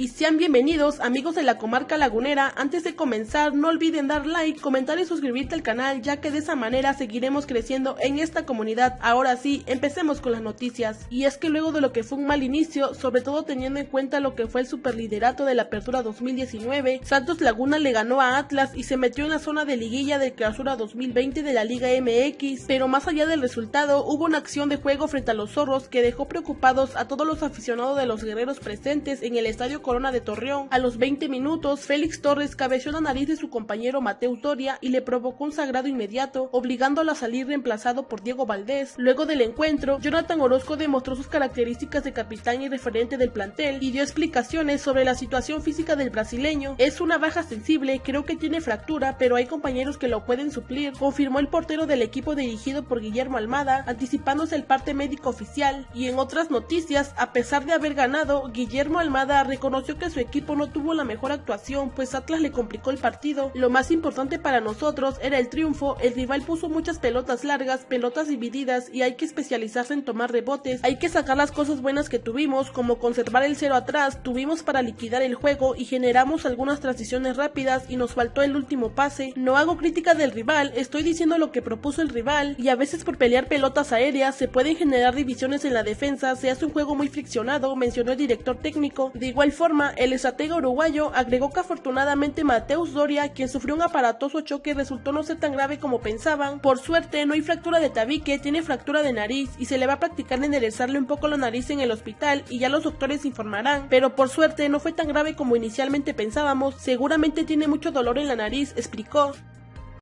Y sean bienvenidos amigos de la comarca lagunera, antes de comenzar no olviden dar like, comentar y suscribirte al canal ya que de esa manera seguiremos creciendo en esta comunidad. Ahora sí, empecemos con las noticias. Y es que luego de lo que fue un mal inicio, sobre todo teniendo en cuenta lo que fue el superliderato de la apertura 2019, Santos Laguna le ganó a Atlas y se metió en la zona de liguilla del clausura 2020 de la Liga MX, pero más allá del resultado hubo una acción de juego frente a los zorros que dejó preocupados a todos los aficionados de los guerreros presentes en el estadio Corona de Torreón. A los 20 minutos, Félix Torres cabeció la nariz de su compañero Mateo Toria y le provocó un sagrado inmediato, obligándolo a salir reemplazado por Diego Valdés. Luego del encuentro, Jonathan Orozco demostró sus características de capitán y referente del plantel y dio explicaciones sobre la situación física del brasileño. Es una baja sensible, creo que tiene fractura, pero hay compañeros que lo pueden suplir, confirmó el portero del equipo dirigido por Guillermo Almada, anticipándose el parte médico oficial. Y en otras noticias, a pesar de haber ganado, Guillermo Almada reconoció que su equipo no tuvo la mejor actuación, pues Atlas le complicó el partido. Lo más importante para nosotros era el triunfo, el rival puso muchas pelotas largas, pelotas divididas y hay que especializarse en tomar rebotes, hay que sacar las cosas buenas que tuvimos, como conservar el cero atrás, tuvimos para liquidar el juego y generamos algunas transiciones rápidas y nos faltó el último pase. No hago crítica del rival, estoy diciendo lo que propuso el rival y a veces por pelear pelotas aéreas se pueden generar divisiones en la defensa, se hace un juego muy friccionado, mencionó el director técnico. De igual forma, el estratega uruguayo agregó que afortunadamente Mateus Doria, quien sufrió un aparatoso choque, resultó no ser tan grave como pensaban. Por suerte, no hay fractura de tabique, tiene fractura de nariz y se le va a practicar enderezarle un poco la nariz en el hospital y ya los doctores informarán. Pero por suerte no fue tan grave como inicialmente pensábamos, seguramente tiene mucho dolor en la nariz, explicó.